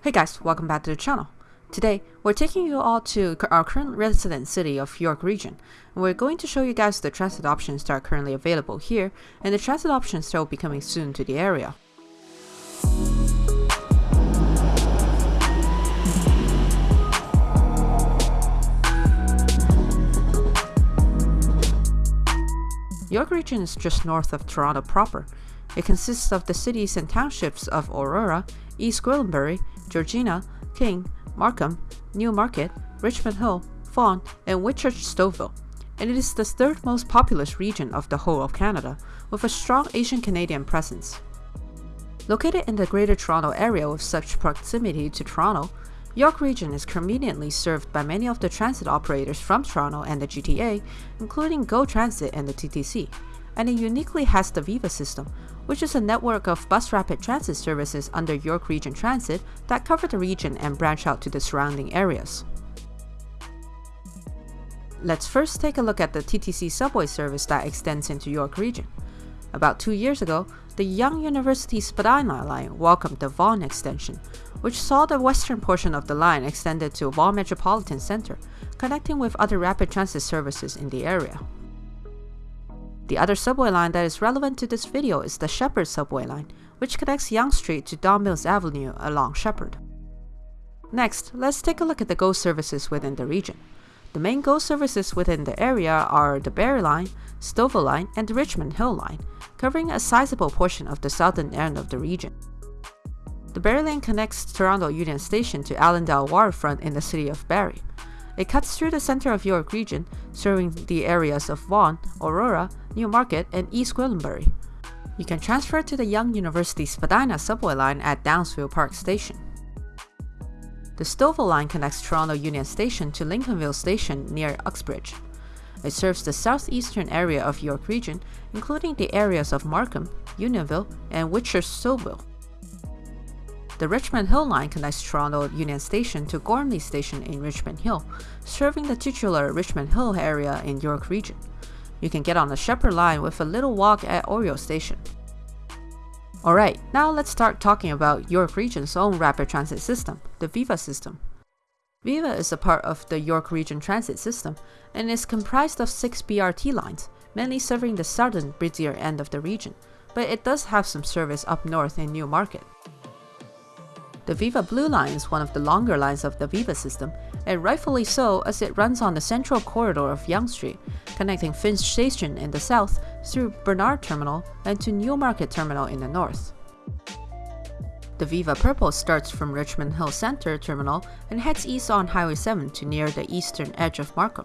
Hey guys, welcome back to the channel. Today, we're taking you all to our current resident city of York region, we're going to show you guys the transit options that are currently available here, and the transit options that will be coming soon to the area. York region is just north of Toronto proper. It consists of the cities and townships of Aurora, East Gwillimbury, Georgina, King, Markham, Newmarket, Richmond Hill, Vaughan, and Whitchurch Stouffville, and it is the third most populous region of the whole of Canada, with a strong Asian Canadian presence. Located in the Greater Toronto Area with such proximity to Toronto, York Region is conveniently served by many of the transit operators from Toronto and the GTA, including GO Transit and the TTC, and it uniquely has the Viva system, which is a network of bus rapid transit services under York Region Transit that cover the region and branch out to the surrounding areas. Let's first take a look at the TTC subway service that extends into York Region. About two years ago, the Yonge University Spadina line welcomed the Vaughan extension, which saw the western portion of the line extended to Vaughan Metropolitan Center, connecting with other rapid transit services in the area. The other subway line that is relevant to this video is the Sheppard subway line, which connects Yonge Street to Don Mills Avenue along Sheppard. Next, let's take a look at the GO services within the region. The main GO services within the area are the Barrie Line, Stouffville Line, and the Richmond Hill Line, covering a sizable portion of the southern end of the region. The Barrie Line connects Toronto Union Station to Allendale Waterfront in the city of Barrie. It cuts through the center of York region, serving the areas of Vaughan, Aurora, Newmarket, and East Gwillimbury. You can transfer to the Yonge University Spadina subway line at Downsview Park Station. The Stouffville line connects Toronto Union Station to Lincolnville Station near Uxbridge. It serves the southeastern area of York region, including the areas of Markham, Unionville, and Whitchurch Stouffville. The Richmond Hill line connects Toronto Union Station to Gormley Station in Richmond Hill, serving the titular Richmond Hill area in York Region. You can get on the Sheppard line with a little walk at Oriole Station. Alright, now let's start talking about York Region's own rapid transit system, the Viva system. Viva is a part of the York Region Transit System and is comprised of six BRT lines, mainly serving the southern, busier end of the region, but it does have some service up north in Newmarket. The Viva Blue Line is one of the longer lines of the Viva system, and rightfully so as it runs on the central corridor of Yonge Street, connecting Finch Station in the south through Bernard Terminal and to Newmarket Terminal in the north. The Viva Purple starts from Richmond Hill Center Terminal and heads east on Highway 7 to near the eastern edge of Markham.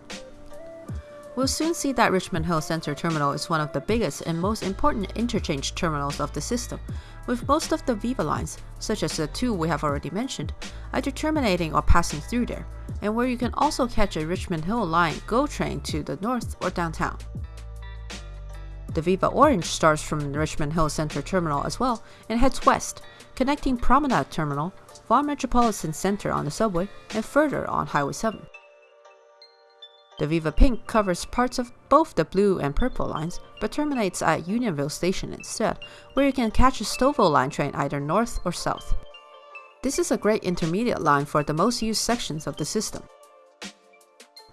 We'll soon see that Richmond Hill Center Terminal is one of the biggest and most important interchange terminals of the system, with most of the Viva lines, such as the two we have already mentioned, either terminating or passing through there, and where you can also catch a Richmond Hill Line GO train to the north or downtown. The Viva Orange starts from the Richmond Hill Center Terminal as well and heads west, connecting Promenade Terminal, Vaughan Metropolitan Center on the subway, and further on Highway 7. The Viva Pink covers parts of both the blue and purple lines, but terminates at Unionville Station instead, where you can catch a Stouffville line train either north or south. This is a great intermediate line for the most used sections of the system.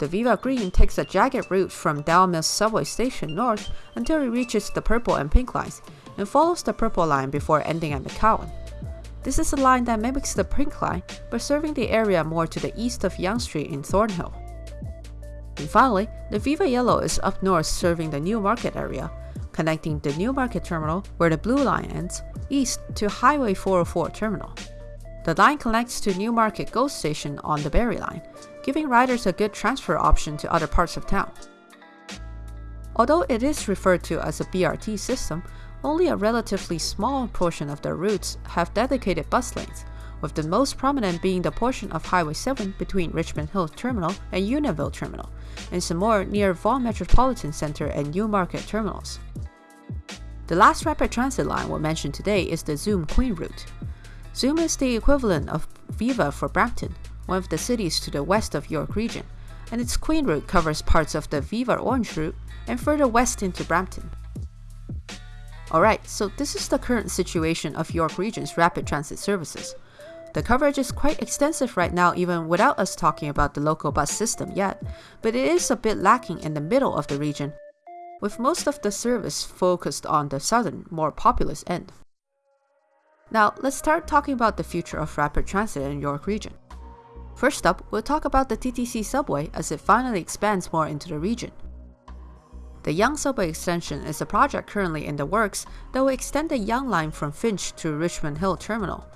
The Viva Green takes a jagged route from Don Mills subway station north until it reaches the purple and pink lines, and follows the purple line before ending at McCowan. This is a line that mimics the pink line, but serving the area more to the east of Yonge Street in Thornhill. And finally, the Viva Yellow is up north serving the Newmarket area, connecting the Newmarket terminal, where the blue line ends, east to Highway 404 terminal. The line connects to Newmarket GO Station on the Barrie line, giving riders a good transfer option to other parts of town. Although it is referred to as a BRT system, only a relatively small portion of the routes have dedicated bus lanes, with the most prominent being the portion of Highway 7 between Richmond Hill Terminal and Unionville Terminal, and some more near Vaughan Metropolitan Center and Newmarket terminals. The last rapid transit line we'll mention today is the Züm Queen route. Züm is the equivalent of Viva for Brampton, one of the cities to the west of York region, and its Queen route covers parts of the Viva Orange route and further west into Brampton. Alright, so this is the current situation of York region's rapid transit services. The coverage is quite extensive right now even without us talking about the local bus system yet, but it is a bit lacking in the middle of the region, with most of the service focused on the southern, more populous end. Now, let's start talking about the future of rapid transit in York region. First up, we'll talk about the TTC subway as it finally expands more into the region. The Yonge subway extension is a project currently in the works that will extend the Yonge line from Finch to Richmond Hill Terminal,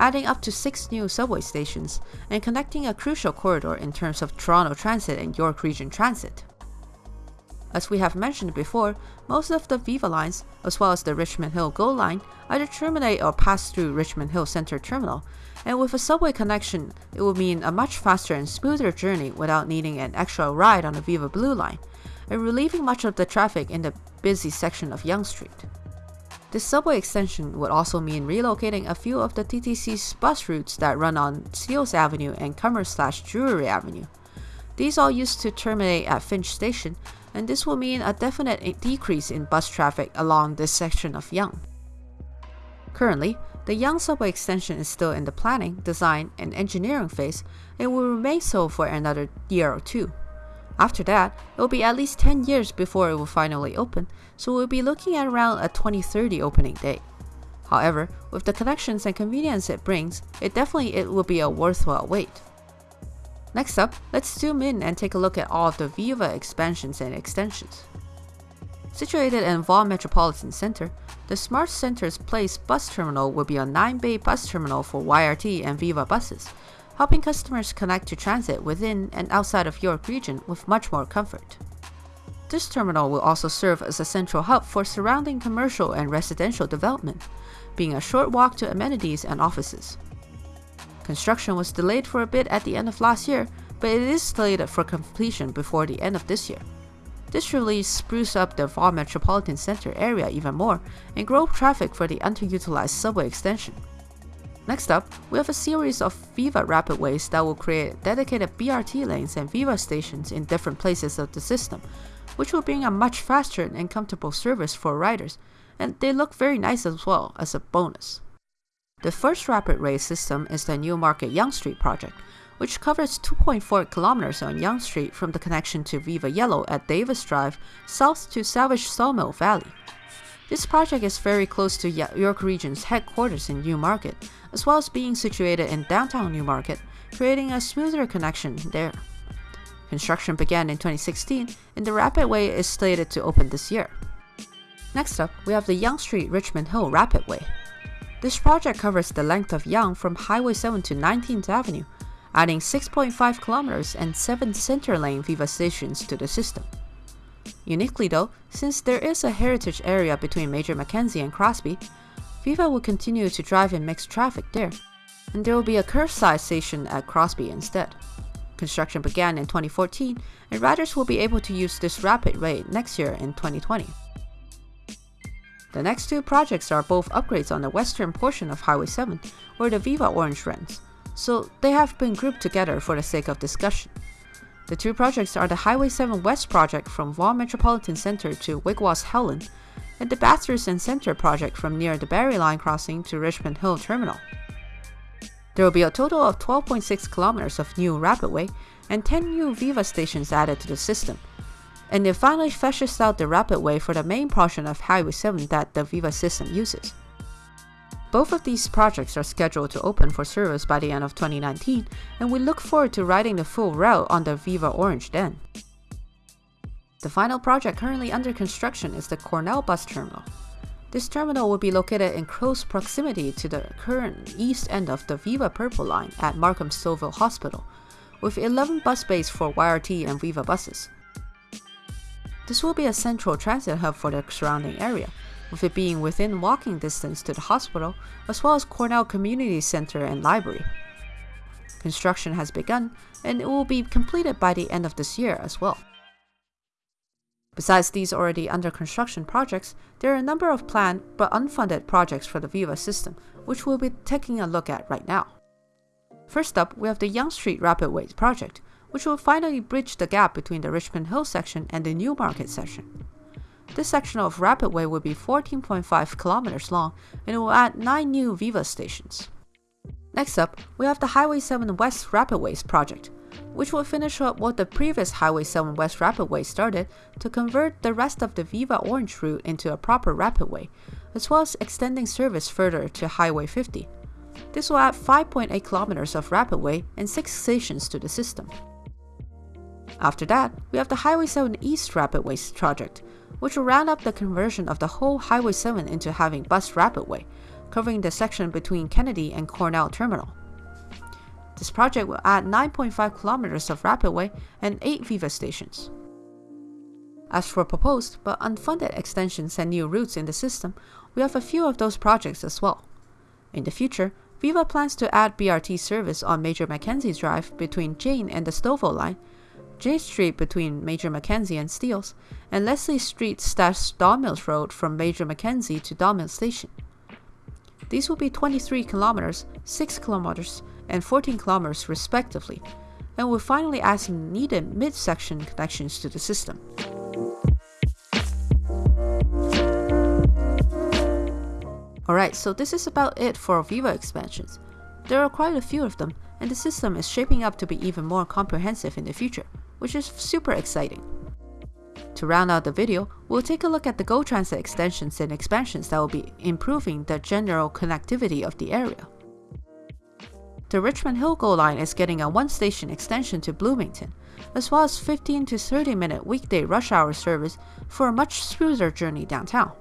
adding up to six new subway stations and connecting a crucial corridor in terms of Toronto Transit and York Region Transit. As we have mentioned before, most of the Viva lines, as well as the Richmond Hill GO line, either terminate or pass through Richmond Hill Center Terminal, and with a subway connection, it will mean a much faster and smoother journey without needing an extra ride on the Viva Blue line, and relieving much of the traffic in the busy section of Yonge Street. This subway extension would also mean relocating a few of the TTC's bus routes that run on Steeles Avenue and Cummer slash Drewry Avenue. These all used to terminate at Finch Station, and this will mean a definite decrease in bus traffic along this section of Yonge. Currently, the Yonge subway extension is still in the planning, design, and engineering phase and will remain so for another year or two. After that, it will be at least 10 years before it will finally open, so we'll be looking at around a 2030 opening date. However, with the connections and convenience it brings, it definitely it will be a worthwhile wait. Next up, let's zoom in and take a look at all of the Viva expansions and extensions. Situated in Vaughan Metropolitan Center, the SmartCentres Place bus terminal will be a 9-bay bus terminal for YRT and Viva buses, helping customers connect to transit within and outside of York region with much more comfort. This terminal will also serve as a central hub for surrounding commercial and residential development, being a short walk to amenities and offices. Construction was delayed for a bit at the end of last year, but it is slated for completion before the end of this year. This really spruce up the Vaughan Metropolitan Center area even more and grow traffic for the underutilized subway extension. Next up, we have a series of Viva Rapidways that will create dedicated BRT lanes and Viva stations in different places of the system, which will bring a much faster and comfortable service for riders, and they look very nice as well as a bonus. The first rapid rail system is the Newmarket Yonge Street project, which covers 2.4 kilometers on Yonge Street from the connection to Viva Yellow at Davis Drive south to Savage Sawmill Valley. This project is very close to York Region's headquarters in Newmarket, as well as being situated in downtown Newmarket, creating a smoother connection there. Construction began in 2016, and the Rapidway is slated to open this year. Next up, we have the Yonge Street Richmond Hill Rapidway. This project covers the length of Yonge from Highway 7 to 19th Avenue, adding 6.5 kilometers and 7 center lane Viva stations to the system. Uniquely though, since there is a heritage area between Major Mackenzie and Crosby, Viva will continue to drive in mixed traffic there, and there will be a curbside station at Crosby instead. Construction began in 2014, and riders will be able to use this Rapidway next year in 2020. The next two projects are both upgrades on the western portion of Highway 7, where the Viva Orange runs, so they have been grouped together for the sake of discussion. The two projects are the Highway 7 West project from Vaughan Metropolitan Center to Wigwa's Howland, and the and Center project from near the Barrie Line crossing to Richmond Hill Terminal. There will be a total of 12.6 kilometers of new Rapidway and 10 new Viva stations added to the system, and it finally flushes out the Rapidway for the main portion of Highway 7 that the Viva system uses. Both of these projects are scheduled to open for service by the end of 2019, and we look forward to riding the full route on the Viva Orange then. The final project currently under construction is the Cornell Bus Terminal. This terminal will be located in close proximity to the current east end of the Viva Purple line at Markham Stouffville Hospital, with 11 bus bays for YRT and Viva buses. This will be a central transit hub for the surrounding area, with it being within walking distance to the hospital, as well as Cornell Community Center and Library. Construction has begun, and it will be completed by the end of this year as well. Besides these already under construction projects, there are a number of planned but unfunded projects for the Viva system, which we'll be taking a look at right now. First up, we have the Yonge Street Rapidways project, which will finally bridge the gap between the Richmond Hill section and the Newmarket section. This section of Rapidway will be 14.5 kilometers long and it will add 9 new Viva stations. Next up, we have the Highway 7 West Rapidways project, which will finish up what the previous Highway 7 West Rapidway started to convert the rest of the Viva Orange route into a proper rapidway, as well as extending service further to Highway 50. This will add 5.8 kilometers of rapidway and 6 stations to the system. After that, we have the Highway 7 East Rapidways project, which will round up the conversion of the whole Highway 7 into having bus rapidway, covering the section between Kennedy and Cornell Terminal. This project will add 9.5 kilometers of rapidway and 8 Viva stations. As for proposed but unfunded extensions and new routes in the system, we have a few of those projects as well. In the future, Viva plans to add BRT service on Major Mackenzie Drive between Jane and the Stouffville line, Jane Street between Major Mackenzie and Steeles, and Leslie Street slash Don Road from Major Mackenzie to Don Station. These will be 23 kilometers, 6 kilometers, and 14 kilometers respectively, and will finally add some needed mid-section connections to the system. Alright, so this is about it for Viva expansions. There are quite a few of them, and the system is shaping up to be even more comprehensive in the future, which is super exciting. To round out the video, we'll take a look at the GO Transit extensions and expansions that will be improving the general connectivity of the area. The Richmond Hill GO line is getting a one-station extension to Bloomington, as well as 15 to 30 minute weekday rush hour service for a much smoother journey downtown.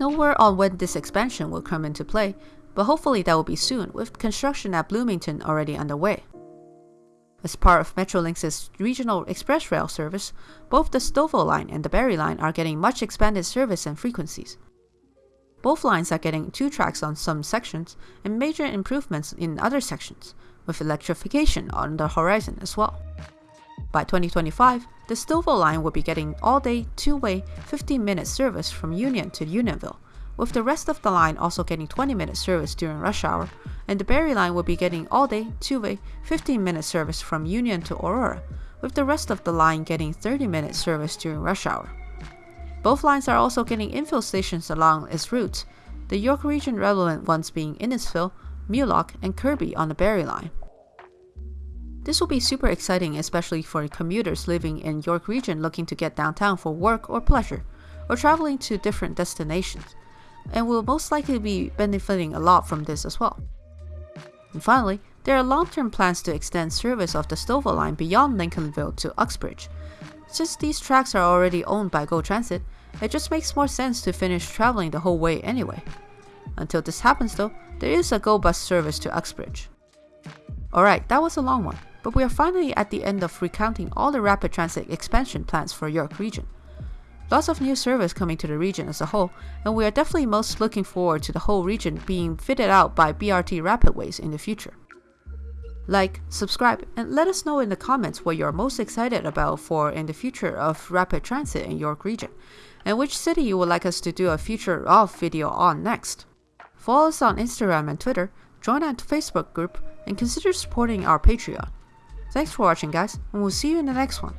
No word on when this expansion will come into play, but hopefully that will be soon with construction at Bloomington already underway. As part of Metrolinx's regional express rail service, both the Stouffville line and the Barrie line are getting much expanded service and frequencies. Both lines are getting two tracks on some sections and major improvements in other sections, with electrification on the horizon as well. By 2025, the Stouffville line will be getting all-day, two-way, 15-minute service from Union to Unionville, with the rest of the line also getting 20-minute service during rush hour, and the Barrie line will be getting all-day, two-way, 15-minute service from Union to Aurora, with the rest of the line getting 30-minute service during rush hour. Both lines are also getting infill stations along its route, the York Region relevant ones being Innisfil, Mulock, and Kirby on the Barrie line. This will be super exciting especially for commuters living in York Region looking to get downtown for work or pleasure, or traveling to different destinations, and will most likely be benefiting a lot from this as well. And finally, there are long-term plans to extend service of the Stouffville line beyond Lincolnville to Uxbridge. Since these tracks are already owned by GO Transit, it just makes more sense to finish traveling the whole way anyway. Until this happens though, there is a GO bus service to Uxbridge. Alright, that was a long one, but we are finally at the end of recounting all the rapid transit expansion plans for York region. Lots of new service coming to the region as a whole, and we are definitely most looking forward to the whole region being fitted out by BRT Rapidways in the future. Like, subscribe, and let us know in the comments what you're most excited about for in the future of rapid transit in York region, and which city you would like us to do a future of video on next. Follow us on Instagram and Twitter, join our Facebook group, and consider supporting our Patreon. Thanks for watching guys, and we'll see you in the next one.